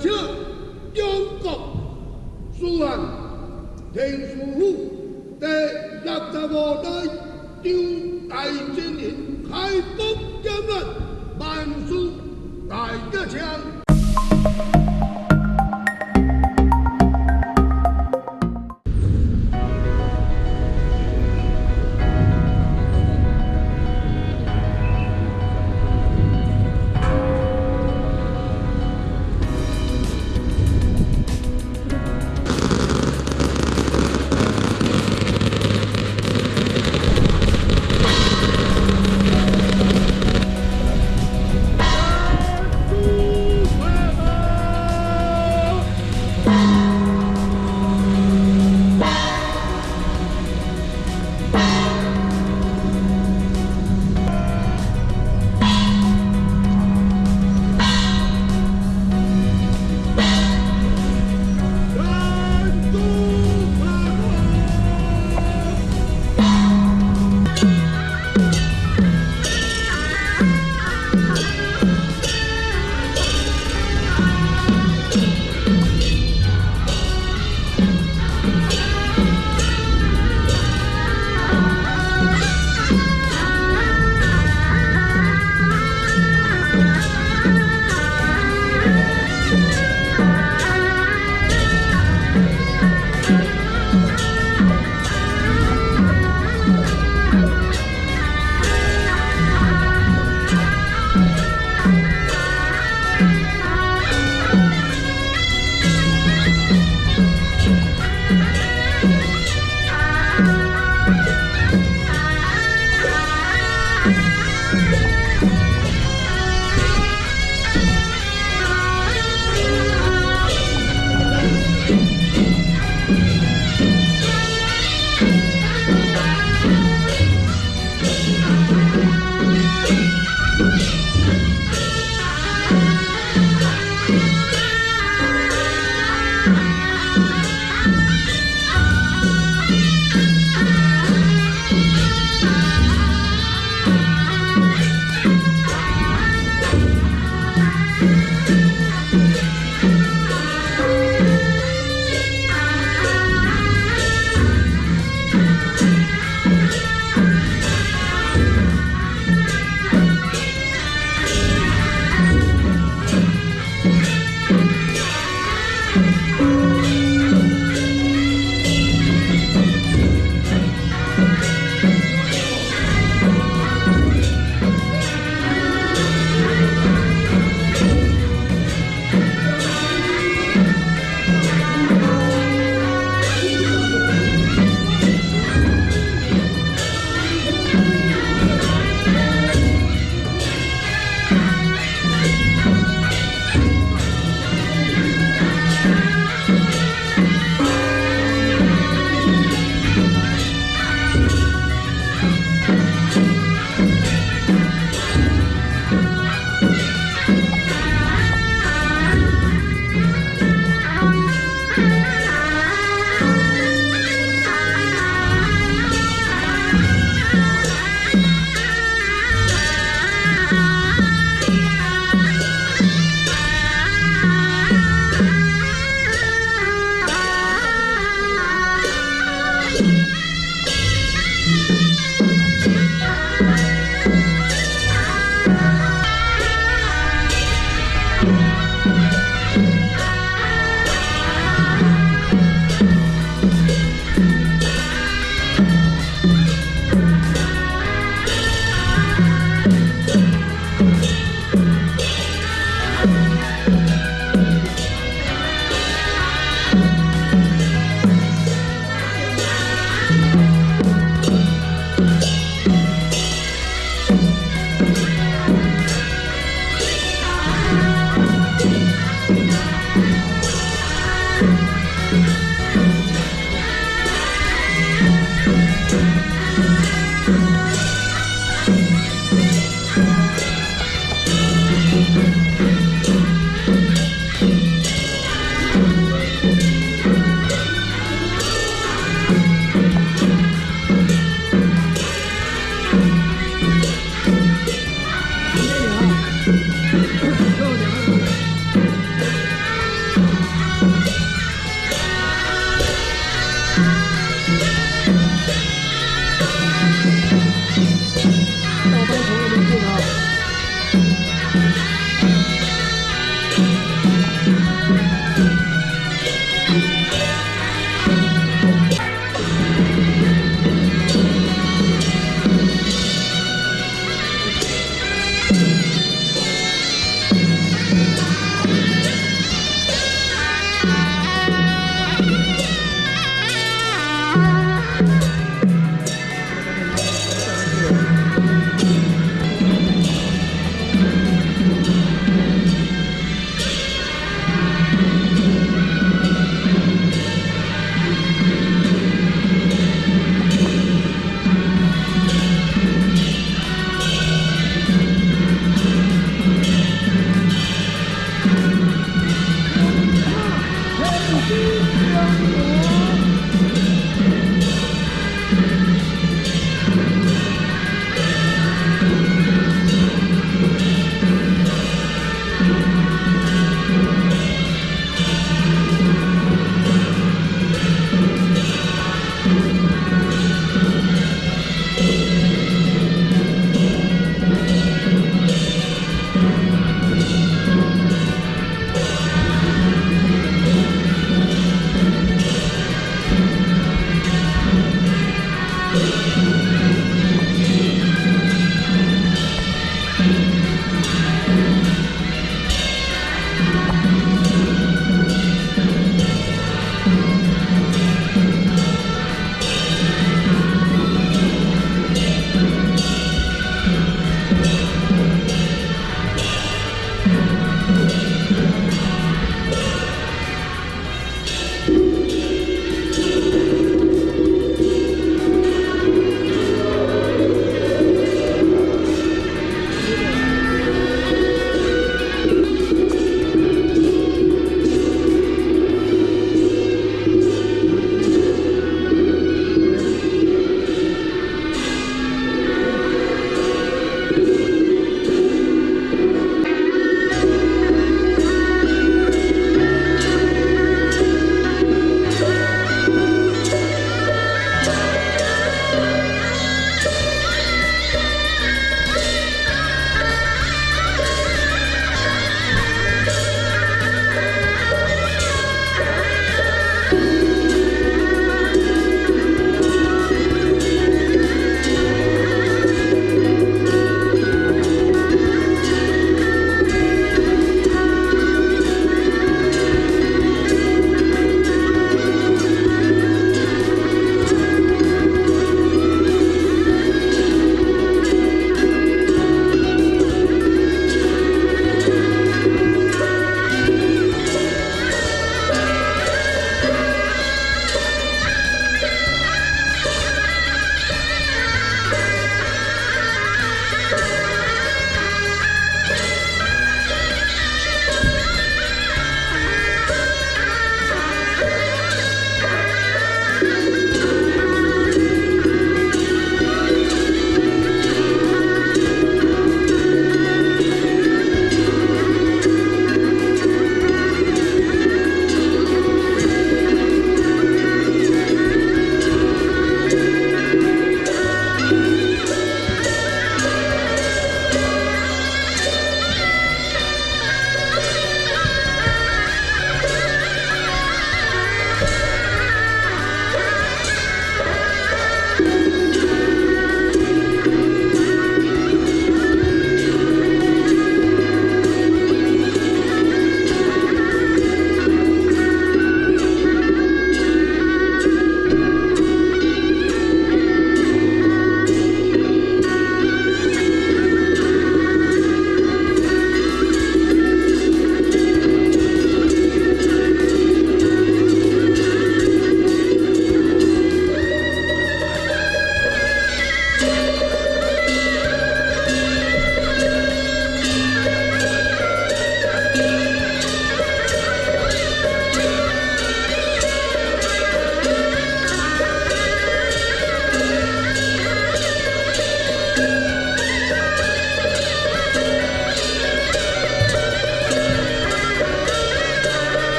请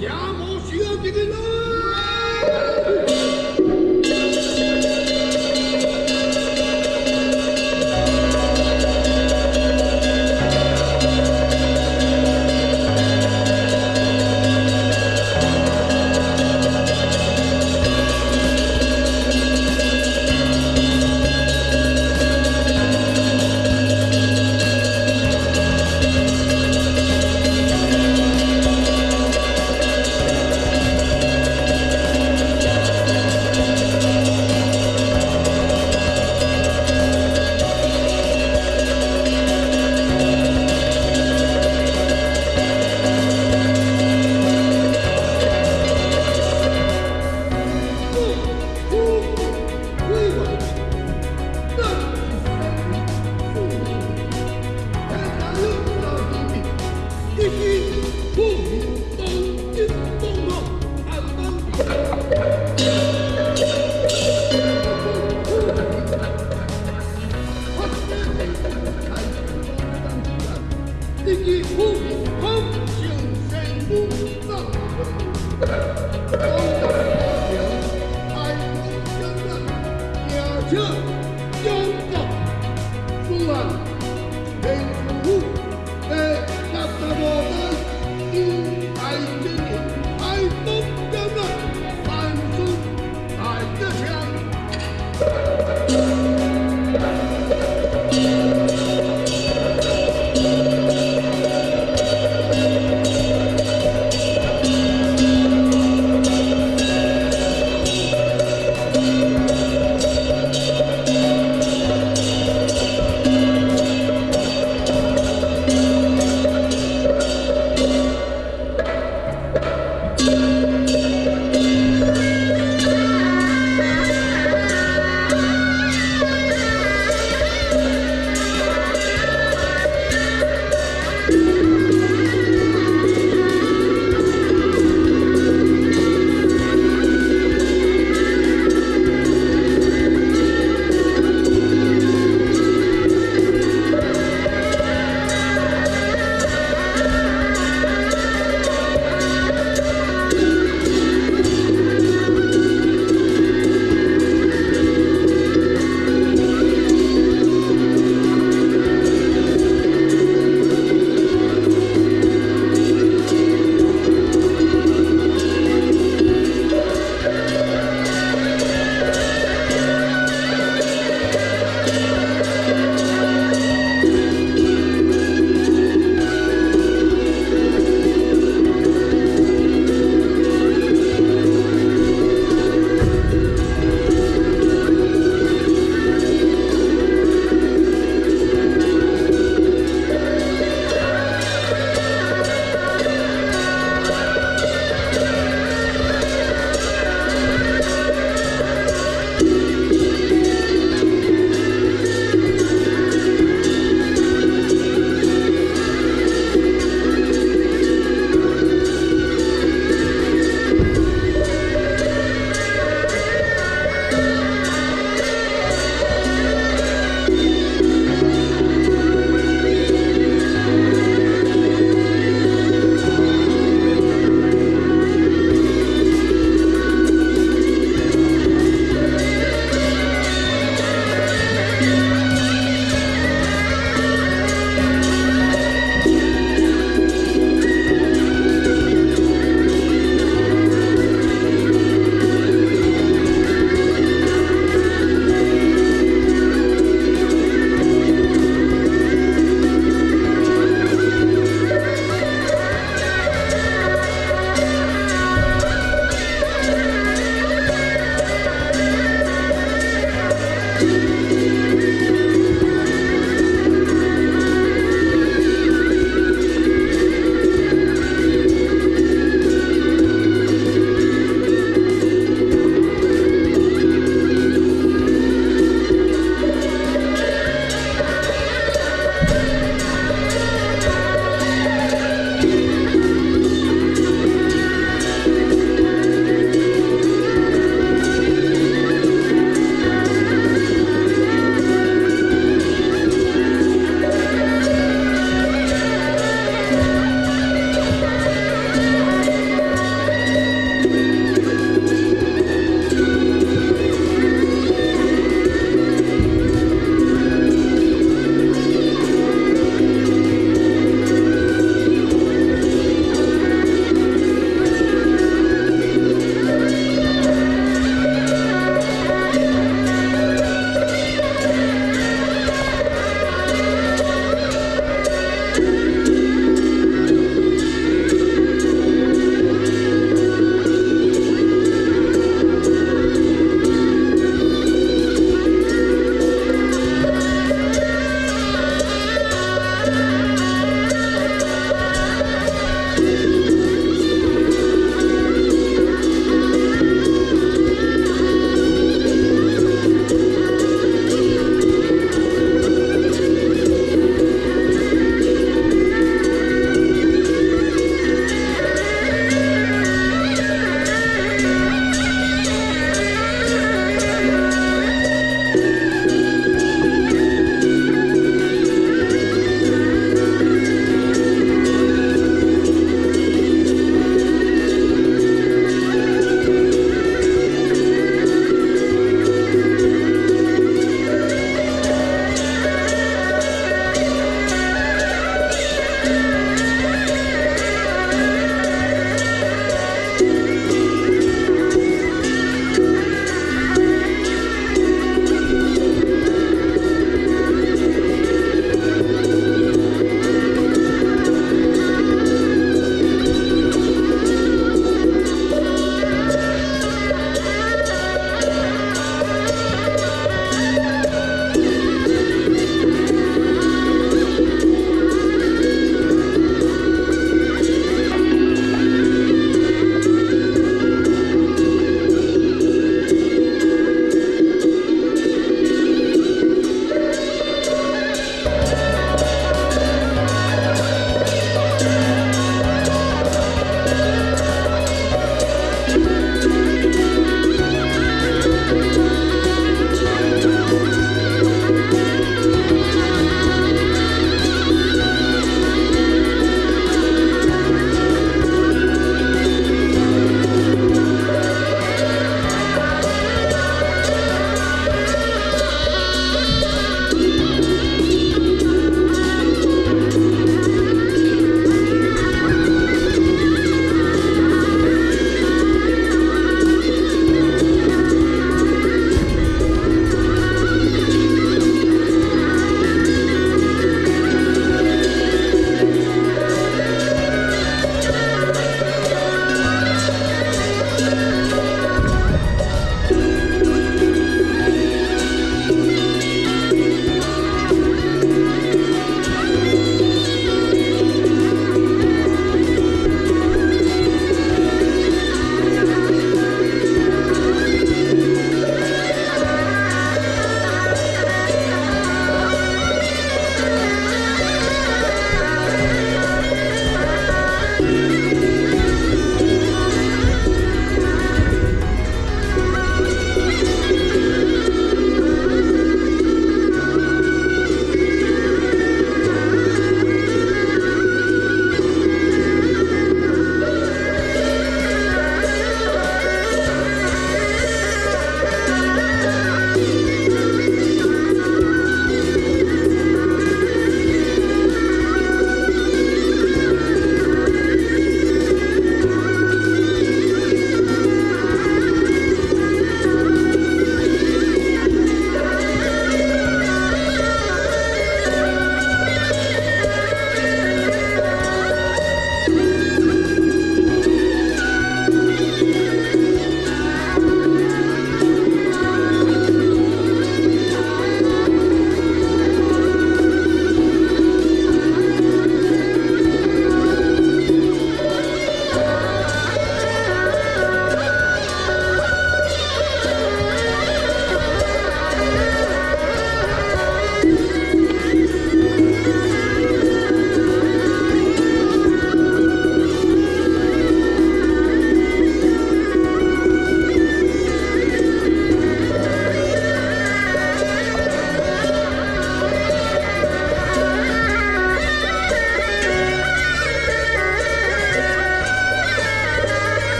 ¡Llamo Ciudad Miguel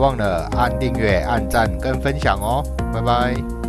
忘了按订阅、按赞跟分享哦，拜拜。